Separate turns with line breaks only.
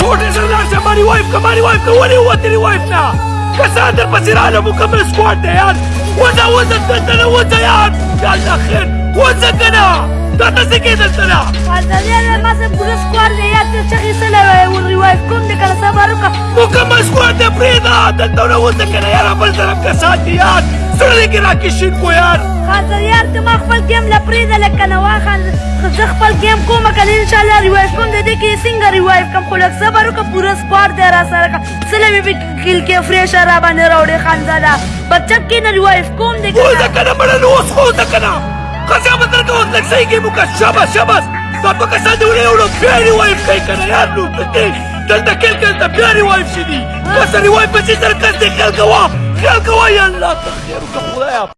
ټول انټرنیشنل باندې وایف کا باندې وایف کا ولې وته وایف نه کسان در پسې رااله مکمل سکواډ دی یار وځه وځه دلته نه وځه یار یا الله خیر وځه که نه دا ته څه کېدل ته نه
ماسه پوره سکواډ دی یار ته چغې څه نه ریوایف کوم دی که نه صبر وکړه
مکمل سکواډ دی پرېږده دلته نه وځه که نه یار بل طرف کسان دي یار زړه دې کې راکې شین کو یار خاطر یار ته ما خپل ګیم
تاسو زه خپل گیم کوم کنه ان شاء الله ریوایو کوم د دې کې څنګه ریوایو کوم خو لږ صبر وکړه پوره سکواد دی را سره کړه سلم یې کل کې فریش را باندې راوړې خانزاده
بچک کې نه ریوایو کوم دې کې دا کنه مړ نو اوس خو دا کنه خزا بدل کو لږ صحیح گیم وکړه شاباش شاباش دا په کسا دی وړې وړو بیا ریوایو کوي کنه یار نو پکې دلته کې دلته بیا ریوایو شې دي کسا ریوایو په چې سره کس دې خلک وا خلک وا یا الله ته خیر وکړه خدایا